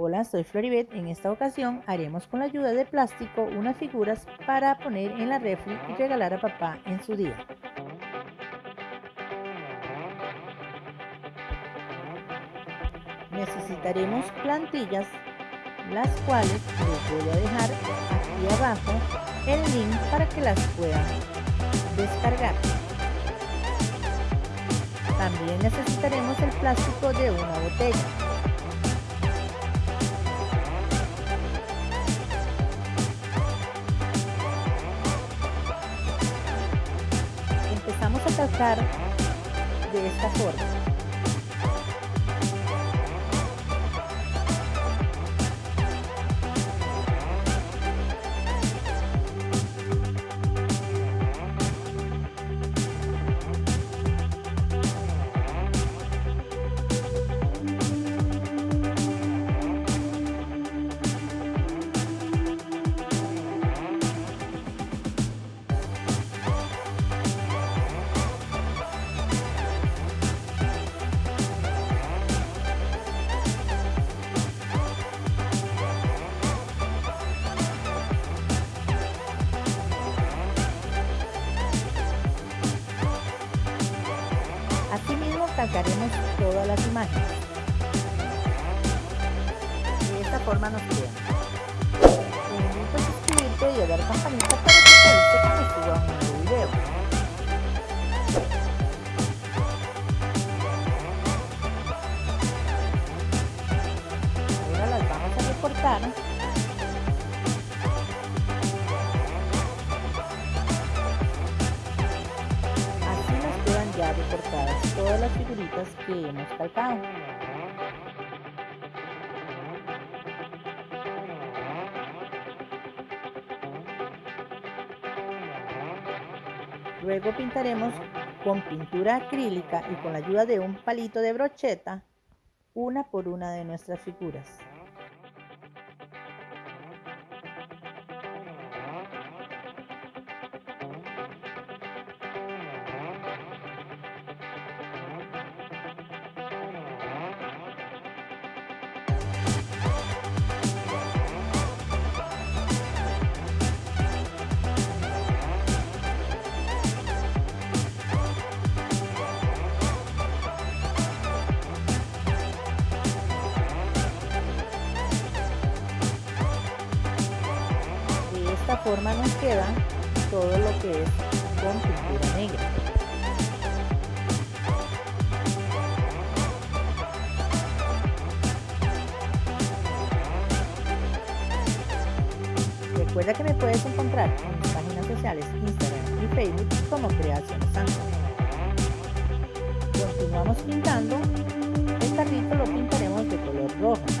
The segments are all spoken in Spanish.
Hola, soy Floribet. En esta ocasión haremos con la ayuda de plástico unas figuras para poner en la refri y regalar a papá en su día. Necesitaremos plantillas, las cuales les voy a dejar aquí abajo el link para que las puedan descargar. También necesitaremos el plástico de una botella. A calcar de esta forma. Calcaremos todas las imágenes. De esta forma nos queda. Te invito a suscribirte y a dar campanita para que te avise cuando suba nuevo video. Recortadas todas las figuritas que hemos calcado. Luego pintaremos con pintura acrílica y con la ayuda de un palito de brocheta una por una de nuestras figuras. Forma nos queda todo lo que es con pintura negra. Recuerda que me puedes encontrar en mis páginas sociales Instagram y Facebook como Creaciones Santos. Continuamos pintando, el carrito lo pintaremos de color rojo.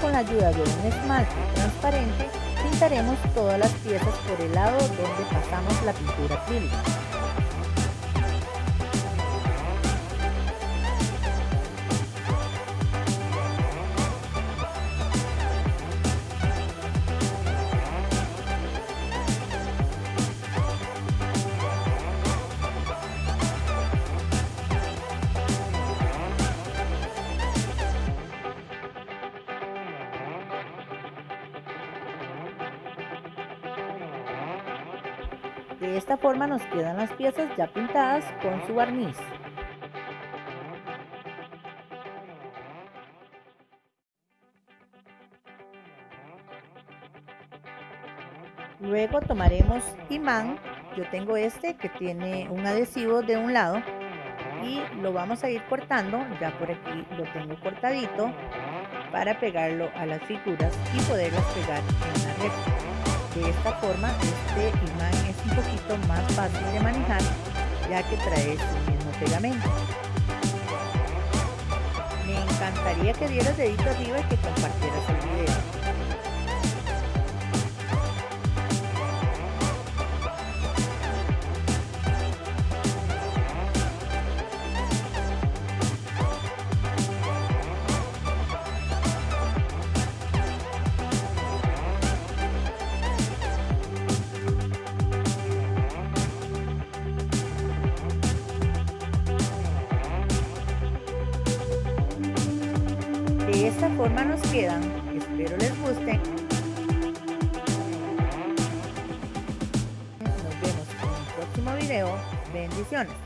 Con la ayuda de un esmalte transparente pintaremos todas las piezas por el lado donde pasamos la pintura acrílica. De esta forma nos quedan las piezas ya pintadas con su barniz. Luego tomaremos imán, yo tengo este que tiene un adhesivo de un lado y lo vamos a ir cortando, ya por aquí lo tengo cortadito para pegarlo a las figuras y poderlas pegar en la red. De esta forma este imán es un poquito más fácil de manejar ya que trae su mismo pegamento. Me encantaría que dieras dedito arriba y que compartieras el video. De esta forma nos quedan. Espero les guste. Nos vemos en un próximo video. Bendiciones.